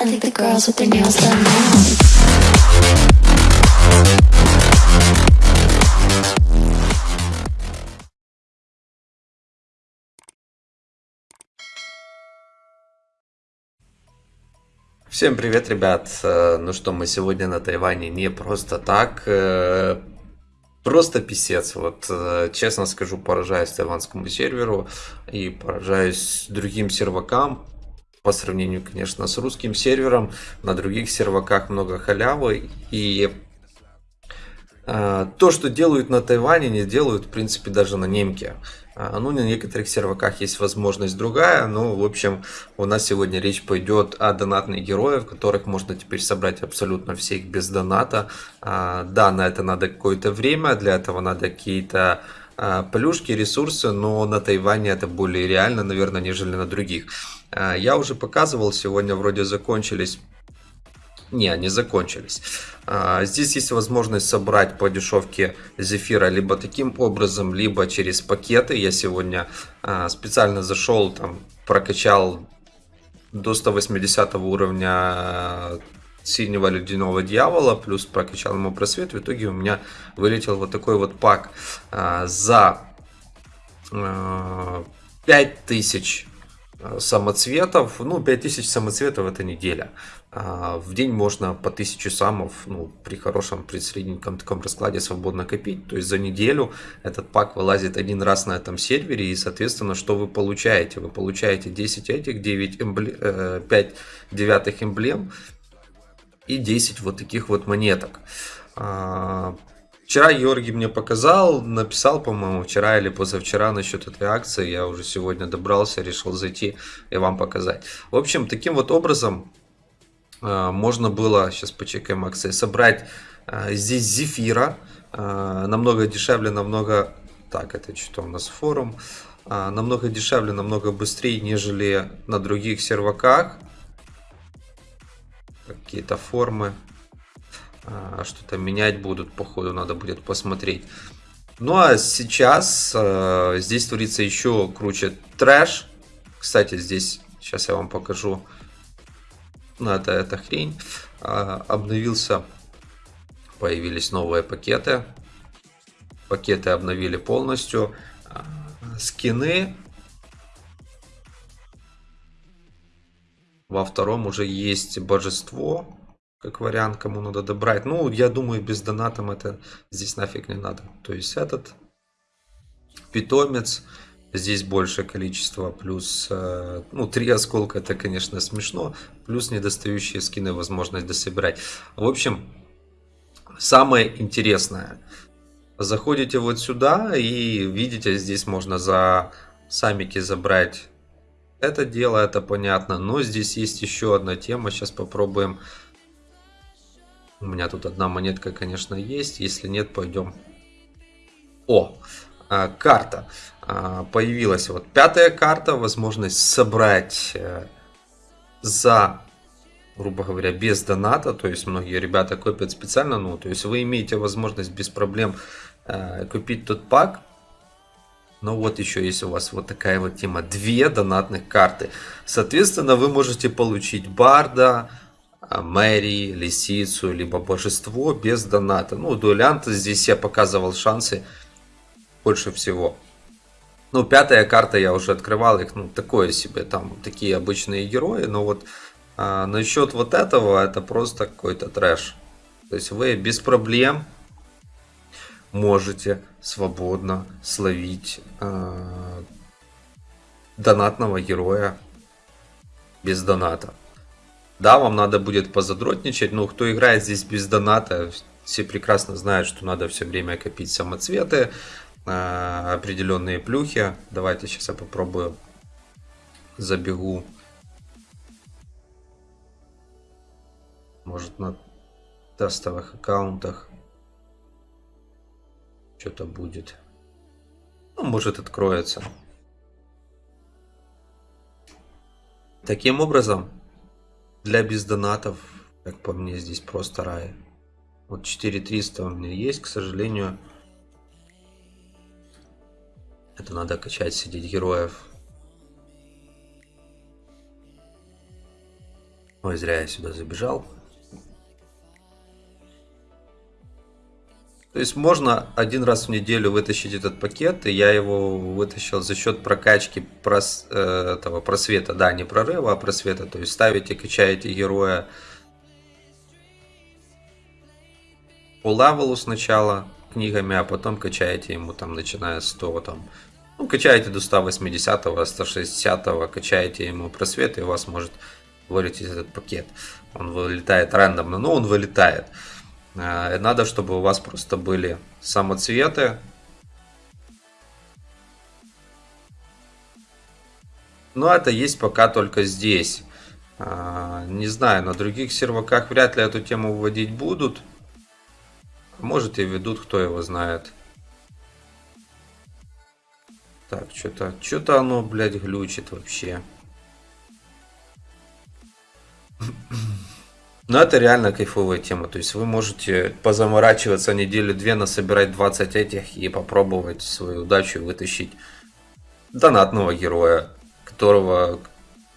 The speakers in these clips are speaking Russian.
I think the girls with their nails done now. Всем привет, ребят! Э, Ну что, мы сегодня на Тайване не просто так, э, просто писец. Вот, э, честно скажу, поражаюсь тайванскому серверу и поражаюсь другим сервакам. По сравнению, конечно, с русским сервером, на других серваках много халявы. И э, то, что делают на Тайване, не делают, в принципе, даже на немке. А, Ну, на некоторых серваках есть возможность другая, но, в общем, у нас сегодня речь пойдет о донатных героях, которых можно теперь собрать абсолютно всех без доната. А, Да, на это надо какое-то время, для этого надо какие-то а, плюшки, ресурсы, но на Тайване это более реально, наверное, нежели на других. А, Я уже показывал, сегодня вроде закончились не, они закончились. А, Здесь есть возможность собрать по дешевке зефира либо таким образом, либо через пакеты. Я сегодня а, специально зашел, там, прокачал до 180 уровня синего ледяного дьявола, плюс прокачал ему просвет. В итоге у меня вылетел вот такой вот пак за а, 5000 э, самоцветов. Ну, 5000 самоцветов это неделя. А, В день можно по 1000 самов, ну, при хорошем, при средненьком таком раскладе свободно копить. То есть за неделю этот пак вылазит один раз на этом сервере. И, соответственно, что вы получаете? Вы получаете 10 этих, 9 эмбле... э, 5 девятых эмблем и 10 вот таких вот монеток. Вчера Георгий мне показал, написал, по-моему, вчера или позавчера насчет этой акции. Я уже сегодня добрался, решил зайти и вам показать. В общем, таким вот образом э, можно было, сейчас почекаем акции, собрать э, здесь зефира. э, Намного дешевле, намного... Так, это что у нас форум. А, Намного дешевле, намного быстрее, нежели на других серваках. Какие-то формы. А, Что-то менять будут, походу, надо будет посмотреть. Ну а сейчас э, здесь творится еще круче трэш. Кстати, здесь, сейчас я вам покажу. Ну, это, это хрень. А, обновился, появились новые пакеты. Пакеты обновили полностью. А, Скины. Во втором уже есть божество как вариант, кому надо добрать. Ну, я думаю, без донатом это здесь нафиг не надо. То есть этот питомец, здесь большее количество, плюс, э, ну, три осколка, это, конечно, смешно, плюс недостающие скины, возможность дособирать. В общем, самое интересное, заходите вот сюда и видите, здесь можно за самики забрать это дело, это понятно, но здесь есть еще одна тема, сейчас попробуем у меня тут одна монетка, конечно, есть. Если нет, пойдем. О, а, карта. А, появилась вот пятая карта. Возможность собрать э, за, грубо говоря, без доната. То есть многие ребята копят специально. Ну, то есть вы имеете возможность без проблем э, купить тот пак. Но вот еще есть у вас вот такая вот тема. Две донатных карты. Соответственно, вы можете получить Барда, Мэри, Лисицу, либо Божество без доната. Ну, дуэлянта здесь я показывал шансы больше всего. Ну, пятая карта я уже открывал их, ну, такое себе, там такие обычные герои, но вот а, насчет вот этого, это просто какой-то трэш. То есть вы без проблем можете свободно словить а, донатного героя без доната. Да, вам надо будет позадротничать, но кто играет здесь без доната, все прекрасно знают, что надо все время копить самоцветы, э, определенные плюхи. Давайте сейчас я попробую забегу. Может на тестовых аккаунтах что-то будет. Ну, может откроется. Таким образом, для бездонатов, как по мне, здесь просто рай. Вот 4300 у меня есть, к сожалению. Это надо качать, сидеть героев. Ой, зря я сюда забежал. То есть можно один раз в неделю вытащить этот пакет, и я его вытащил за счет прокачки прос, э, этого просвета, да, не прорыва, а просвета. То есть ставите, качаете героя по левелу сначала книгами, а потом качаете ему там, начиная с 100, там, ну, качаете до 180, 160, качаете ему просвет, и у вас может вылететь этот пакет. Он вылетает рандомно, но он вылетает. Э, надо, чтобы у вас просто были самоцветы. Но это есть пока только здесь. Э, не знаю, на других серваках вряд ли эту тему вводить будут. Может и ведут, кто его знает. Так, что-то, что-то оно, блядь, глючит вообще. Но это реально кайфовая тема. То есть вы можете позаморачиваться неделю-две, насобирать 20 этих и попробовать свою удачу вытащить донатного героя, которого,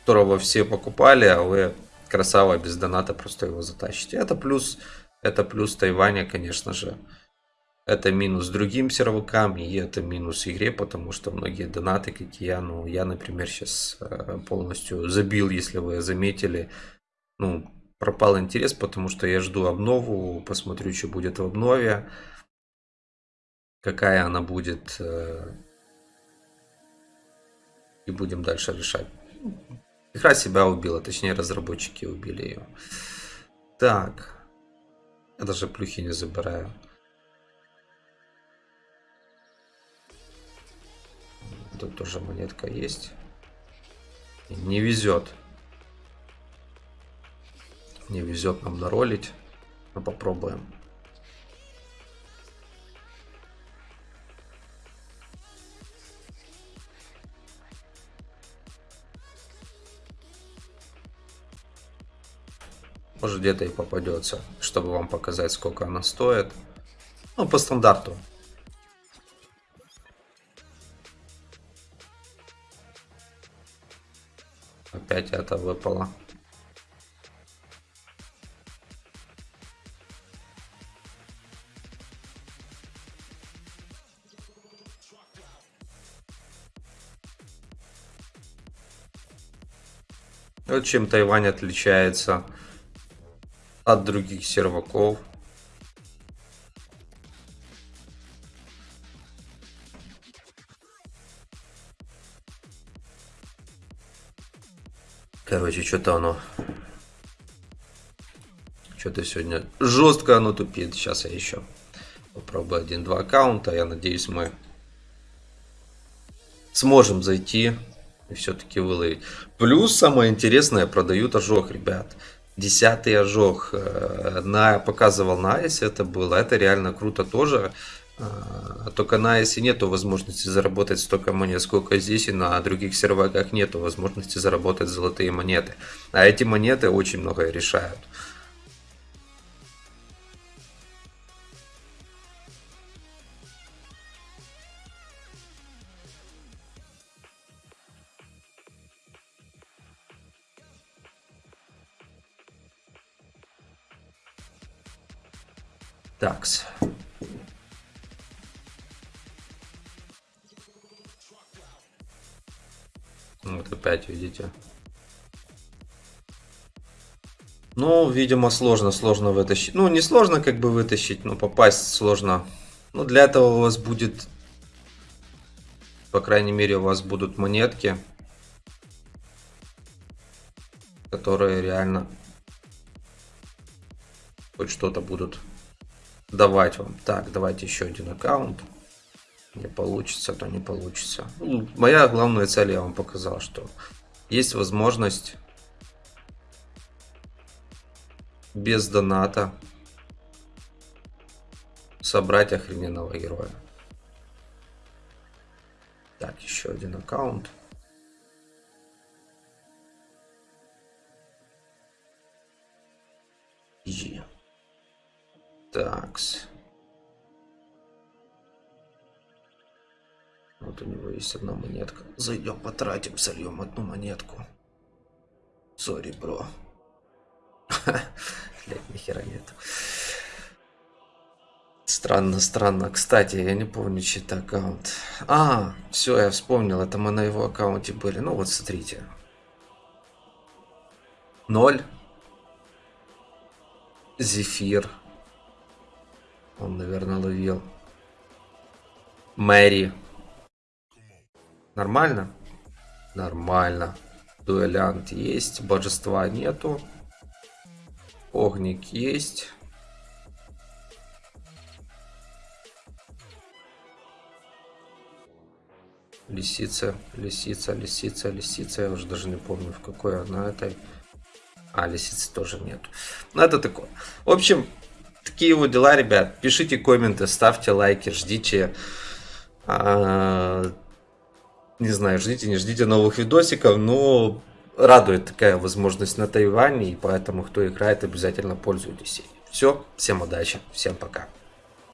которого все покупали, а вы красава без доната просто его затащите. Это плюс, это плюс Тайваня, конечно же. Это минус другим сервакам, и это минус игре, потому что многие донаты, как я, ну, я, например, сейчас э, полностью забил, если вы заметили, ну, пропал интерес, потому что я жду обнову, посмотрю, что будет в обнове, какая она будет, э, и будем дальше решать. Игра себя убила, точнее разработчики убили ее. Так, я даже плюхи не забираю. Тут тоже монетка есть. Не везет. Не везет нам наролить. Но попробуем. Может где-то и попадется, чтобы вам показать, сколько она стоит. Ну, по стандарту. Опять это выпало. Вот чем Тайвань отличается от других серваков. Короче, что-то оно... Что-то сегодня жестко оно тупит. Сейчас я еще попробую один-два аккаунта. Я надеюсь, мы сможем зайти и все-таки выловить. Плюс самое интересное, продают ожог, ребят. Десятый ожог. Э, на, показывал на Айсе это было. Это реально круто тоже. А, только на Айсе нету возможности заработать столько монет, сколько здесь, и на других серваках нету возможности заработать золотые монеты. А эти монеты очень многое решают. Такс. Вот опять видите. Ну, видимо, сложно, сложно вытащить. Ну, не сложно как бы вытащить, но попасть сложно. Ну, для этого у вас будет, по крайней мере, у вас будут монетки, которые реально хоть что-то будут давать вам. Так, давайте еще один аккаунт. Не получится, то не получится. Ну, моя главная цель я вам показал, что есть возможность без доната собрать охрененного героя. Так, еще один аккаунт. Easy. Такс. Вот у него есть одна монетка. Зайдем, потратим, сольем одну монетку. Сори, бро. Блять, нихера нету. Странно, странно. Кстати, я не помню, чей это аккаунт. А, все, я вспомнил, это мы на его аккаунте были. Ну вот, смотрите. Ноль. Зефир. Он, наверное, ловил. Мэри. Нормально? Нормально. Дуэлянт есть. Божества нету. Огник есть. Лисица, лисица, лисица, лисица. Я уже даже не помню, в какой она этой. А, лисицы тоже нету. Ну, это такое. В общем, такие вот дела, ребят. Пишите комменты, ставьте лайки, ждите. А, не знаю, ждите, не ждите новых видосиков, но радует такая возможность на Тайване, и поэтому, кто играет, обязательно пользуйтесь. Все, всем удачи, всем пока.